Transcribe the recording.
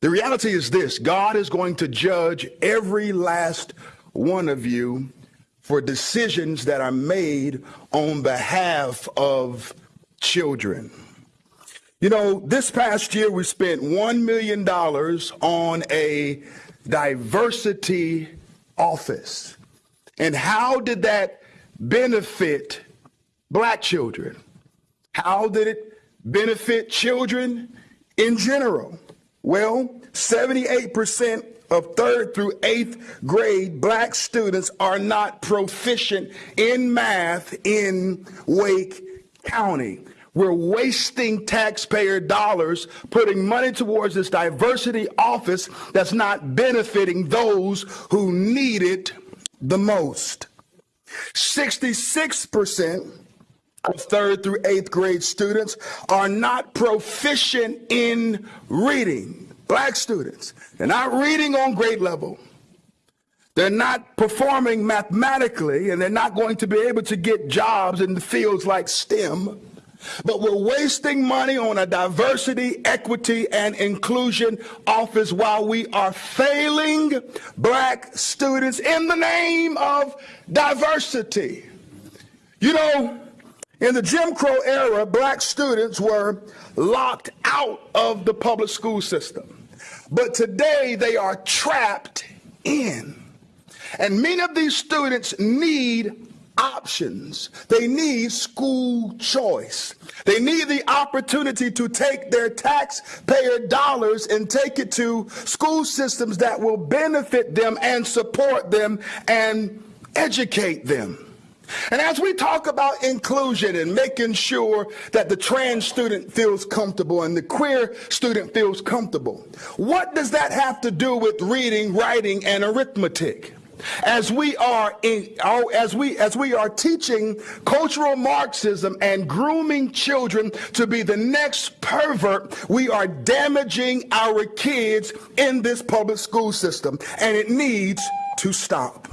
The reality is this God is going to judge every last one of you for decisions that are made on behalf of children. You know, this past year we spent $1 million on a diversity office. And how did that benefit black children? How did it benefit children in general? Well, 78% of third through eighth grade black students are not proficient in math in Wake County. We're wasting taxpayer dollars putting money towards this diversity office that's not benefiting those who need it the most. 66% of third through eighth grade students are not proficient in reading. Black students, they're not reading on grade level. They're not performing mathematically, and they're not going to be able to get jobs in the fields like STEM. But we're wasting money on a diversity, equity, and inclusion office while we are failing black students in the name of diversity. You know, in the Jim Crow era, black students were locked out of the public school system. But today they are trapped in. And many of these students need options. They need school choice. They need the opportunity to take their taxpayer dollars and take it to school systems that will benefit them and support them and educate them. And as we talk about inclusion and making sure that the trans student feels comfortable and the queer student feels comfortable, what does that have to do with reading, writing, and arithmetic? as we are in, oh, as we as we are teaching cultural marxism and grooming children to be the next pervert we are damaging our kids in this public school system and it needs to stop